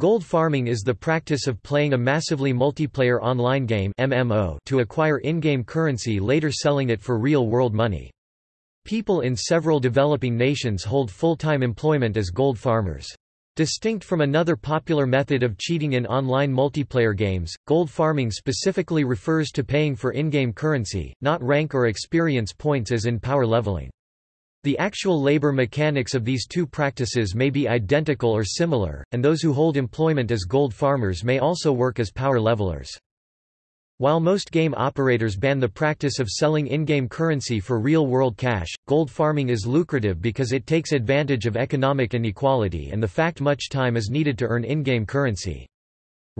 Gold farming is the practice of playing a massively multiplayer online game MMO to acquire in-game currency later selling it for real-world money. People in several developing nations hold full-time employment as gold farmers. Distinct from another popular method of cheating in online multiplayer games, gold farming specifically refers to paying for in-game currency, not rank or experience points as in power leveling. The actual labor mechanics of these two practices may be identical or similar, and those who hold employment as gold farmers may also work as power levelers. While most game operators ban the practice of selling in-game currency for real-world cash, gold farming is lucrative because it takes advantage of economic inequality and the fact much time is needed to earn in-game currency.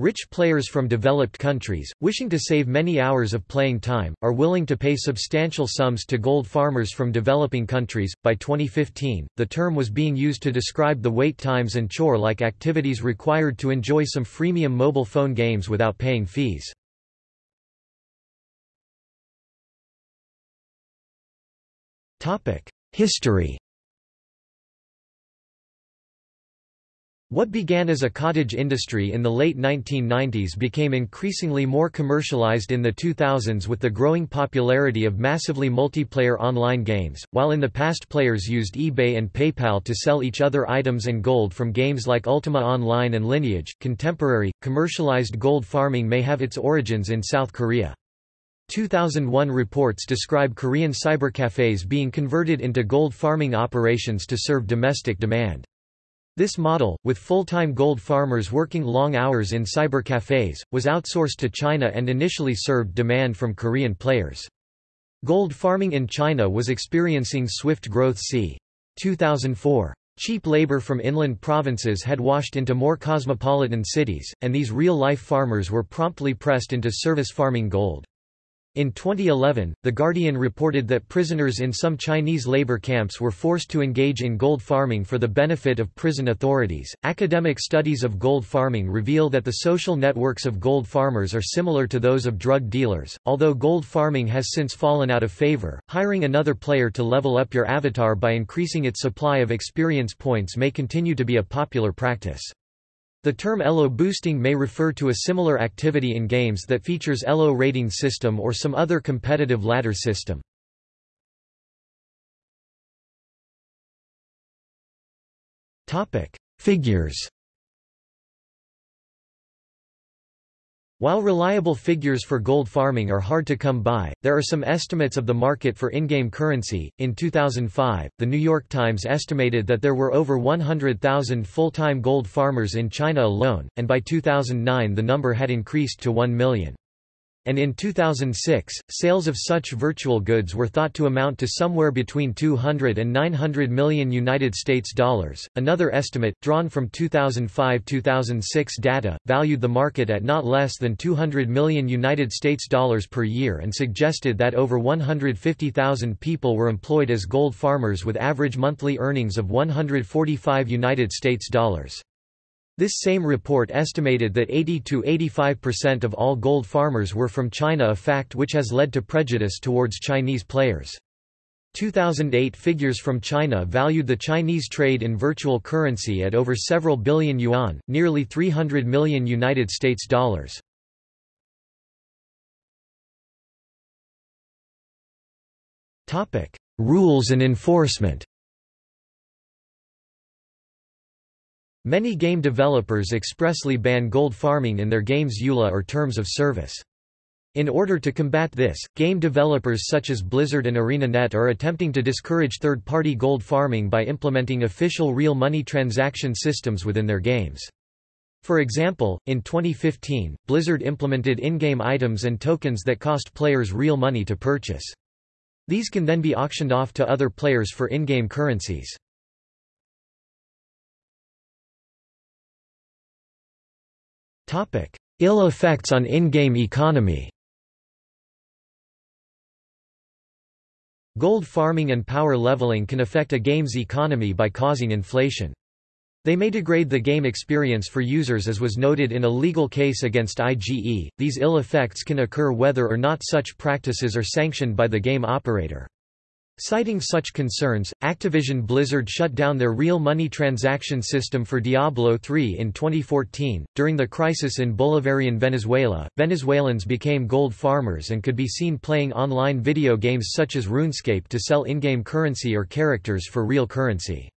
Rich players from developed countries, wishing to save many hours of playing time, are willing to pay substantial sums to gold farmers from developing countries. By 2015, the term was being used to describe the wait times and chore like activities required to enjoy some freemium mobile phone games without paying fees. History What began as a cottage industry in the late 1990s became increasingly more commercialized in the 2000s with the growing popularity of massively multiplayer online games, while in the past players used eBay and PayPal to sell each other items and gold from games like Ultima Online and Lineage. Contemporary, commercialized gold farming may have its origins in South Korea. 2001 reports describe Korean cybercafes being converted into gold farming operations to serve domestic demand. This model, with full-time gold farmers working long hours in cyber cafes, was outsourced to China and initially served demand from Korean players. Gold farming in China was experiencing swift growth c. 2004. Cheap labor from inland provinces had washed into more cosmopolitan cities, and these real-life farmers were promptly pressed into service farming gold. In 2011, The Guardian reported that prisoners in some Chinese labor camps were forced to engage in gold farming for the benefit of prison authorities. Academic studies of gold farming reveal that the social networks of gold farmers are similar to those of drug dealers, although gold farming has since fallen out of favor. Hiring another player to level up your avatar by increasing its supply of experience points may continue to be a popular practice. The term ELO boosting may refer to a similar activity in games that features ELO rating system or some other competitive ladder system. Figures While reliable figures for gold farming are hard to come by, there are some estimates of the market for in-game currency. In 2005, The New York Times estimated that there were over 100,000 full-time gold farmers in China alone, and by 2009 the number had increased to 1 million and in 2006, sales of such virtual goods were thought to amount to somewhere between 200 and 900 million United States dollars. Another estimate, drawn from 2005-2006 data, valued the market at not less than 200 million United States dollars per year and suggested that over 150,000 people were employed as gold farmers with average monthly earnings of 145 United States dollars. This same report estimated that 80–85% of all gold farmers were from China a fact which has led to prejudice towards Chinese players. 2008 figures from China valued the Chinese trade in virtual currency at over several billion yuan, nearly 300 million United States dollars. Rules and enforcement Many game developers expressly ban gold farming in their game's EULA or terms of service. In order to combat this, game developers such as Blizzard and ArenaNet are attempting to discourage third-party gold farming by implementing official real money transaction systems within their games. For example, in 2015, Blizzard implemented in-game items and tokens that cost players real money to purchase. These can then be auctioned off to other players for in-game currencies. Ill effects on in-game economy Gold farming and power leveling can affect a game's economy by causing inflation. They may degrade the game experience for users as was noted in a legal case against IGE. These ill effects can occur whether or not such practices are sanctioned by the game operator. Citing such concerns, Activision Blizzard shut down their real money transaction system for Diablo III in 2014. During the crisis in Bolivarian Venezuela, Venezuelans became gold farmers and could be seen playing online video games such as RuneScape to sell in-game currency or characters for real currency.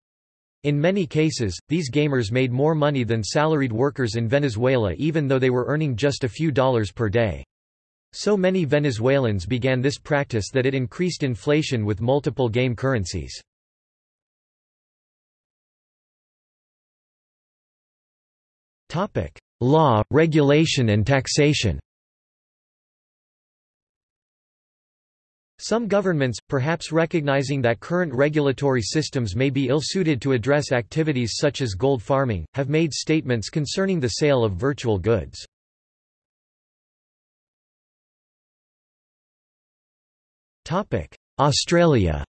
In many cases, these gamers made more money than salaried workers in Venezuela even though they were earning just a few dollars per day. So many Venezuelans began this practice that it increased inflation with multiple game currencies. Law, regulation and taxation Some governments, perhaps recognizing that current regulatory systems may be ill-suited to address activities such as gold farming, have made statements concerning the sale of virtual goods. Australia.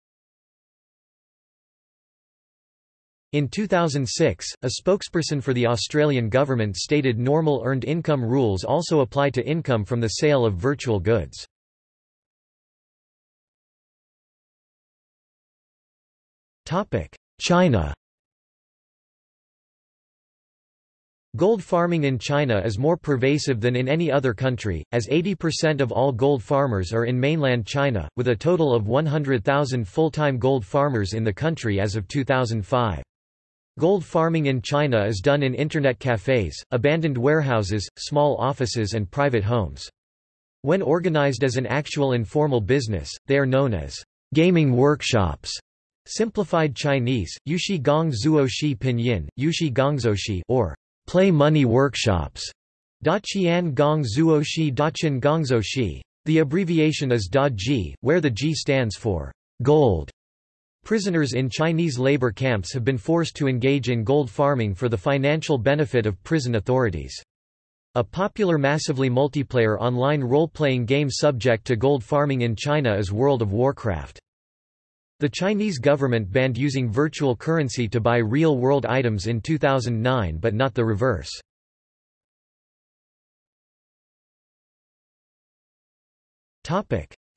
In 2006, a spokesperson for the Australian government stated normal earned income rules also apply to income from the sale of virtual goods. China Gold farming in China is more pervasive than in any other country, as 80% of all gold farmers are in mainland China, with a total of 100,000 full-time gold farmers in the country as of 2005. Gold farming in China is done in internet cafes, abandoned warehouses, small offices and private homes. When organized as an actual informal business, they are known as gaming workshops. Simplified Chinese, Yushi Gong Zuoshi Pinyin, Yushi Gongzoushi or play money workshops. Gong. The abbreviation is Da Ji, where the Ji stands for gold. Prisoners in Chinese labor camps have been forced to engage in gold farming for the financial benefit of prison authorities. A popular massively multiplayer online role-playing game subject to gold farming in China is World of Warcraft. The Chinese government banned using virtual currency to buy real-world items in 2009 but not the reverse.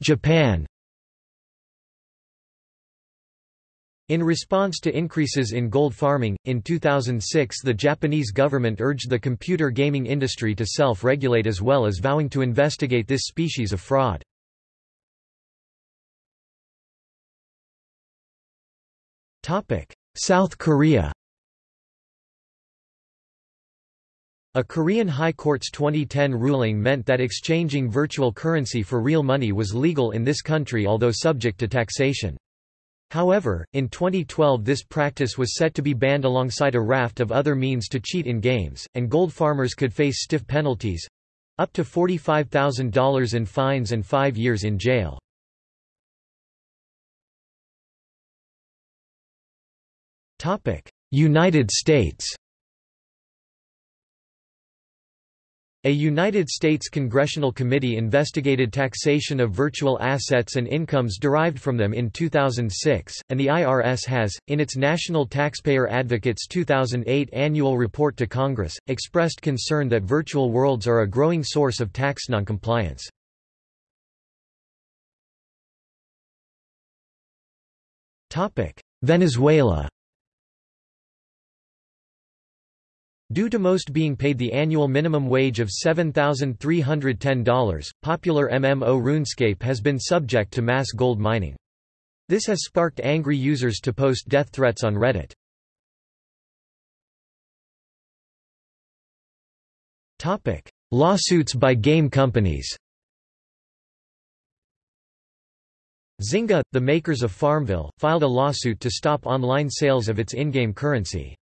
Japan In response to increases in gold farming, in 2006 the Japanese government urged the computer gaming industry to self-regulate as well as vowing to investigate this species of fraud. South Korea A Korean High Court's 2010 ruling meant that exchanging virtual currency for real money was legal in this country although subject to taxation. However, in 2012 this practice was set to be banned alongside a raft of other means to cheat in games, and gold farmers could face stiff penalties—up to $45,000 in fines and five years in jail. United States A United States congressional committee investigated taxation of virtual assets and incomes derived from them in 2006, and the IRS has, in its National Taxpayer Advocate's 2008 annual report to Congress, expressed concern that virtual worlds are a growing source of tax noncompliance. Venezuela Due to most being paid the annual minimum wage of $7,310, popular MMO RuneScape has been subject to mass gold mining. This has sparked angry users to post death threats on Reddit. Topic: Lawsuits by game companies Zynga, the makers of Farmville, filed a lawsuit to stop online sales of its in-game currency.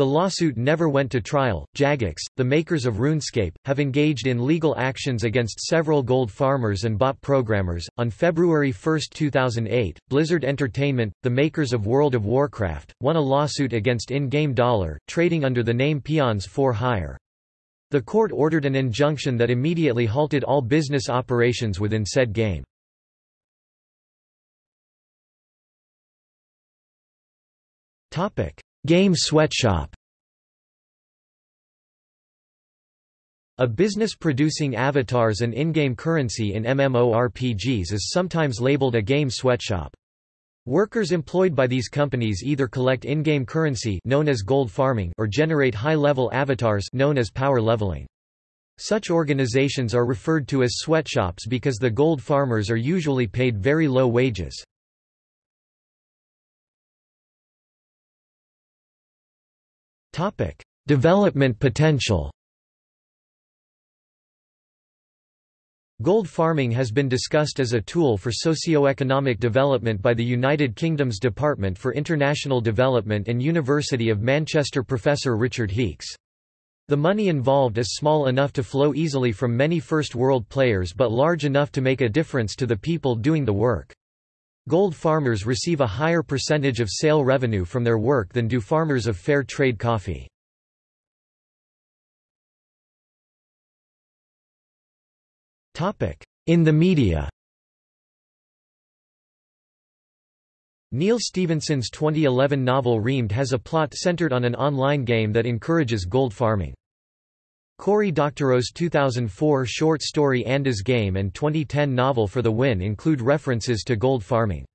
The lawsuit never went to trial. Jagex, the makers of RuneScape, have engaged in legal actions against several gold farmers and bot programmers. On February 1, 2008, Blizzard Entertainment, the makers of World of Warcraft, won a lawsuit against in-game dollar, trading under the name Peons for Hire. The court ordered an injunction that immediately halted all business operations within said game. Topic: Game Sweatshop A business producing avatars and in-game currency in MMORPGs is sometimes labeled a game sweatshop. Workers employed by these companies either collect in-game currency known as gold farming or generate high-level avatars known as power leveling. Such organizations are referred to as sweatshops because the gold farmers are usually paid very low wages. Development potential Gold farming has been discussed as a tool for socio-economic development by the United Kingdom's Department for International Development and University of Manchester professor Richard Heeks. The money involved is small enough to flow easily from many first world players but large enough to make a difference to the people doing the work. Gold farmers receive a higher percentage of sale revenue from their work than do farmers of fair trade coffee. In the media Neal Stephenson's 2011 novel Reamde has a plot centered on an online game that encourages gold farming. Cory Doctorow's 2004 short story Anda's Game and 2010 novel For the Win include references to gold farming.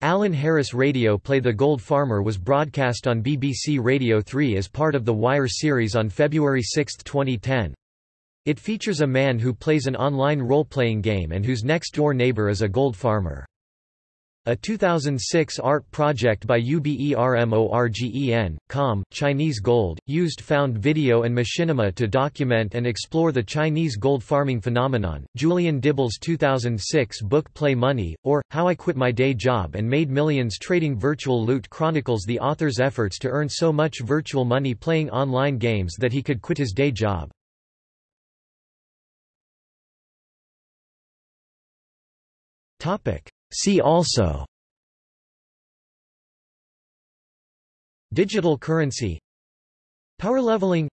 Alan Harris radio play The Gold Farmer was broadcast on BBC Radio 3 as part of the Wire series on February 6, 2010. It features a man who plays an online role-playing game and whose next-door neighbor is a gold farmer. A 2006 art project by UBERMORGEN, COM, Chinese Gold, used found video and machinima to document and explore the Chinese gold farming phenomenon. Julian Dibbell's 2006 book Play Money, or, How I Quit My Day Job and Made Millions Trading Virtual Loot chronicles the author's efforts to earn so much virtual money playing online games that he could quit his day job. See also Digital currency Power leveling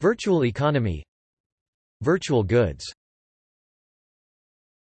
Virtual economy Virtual goods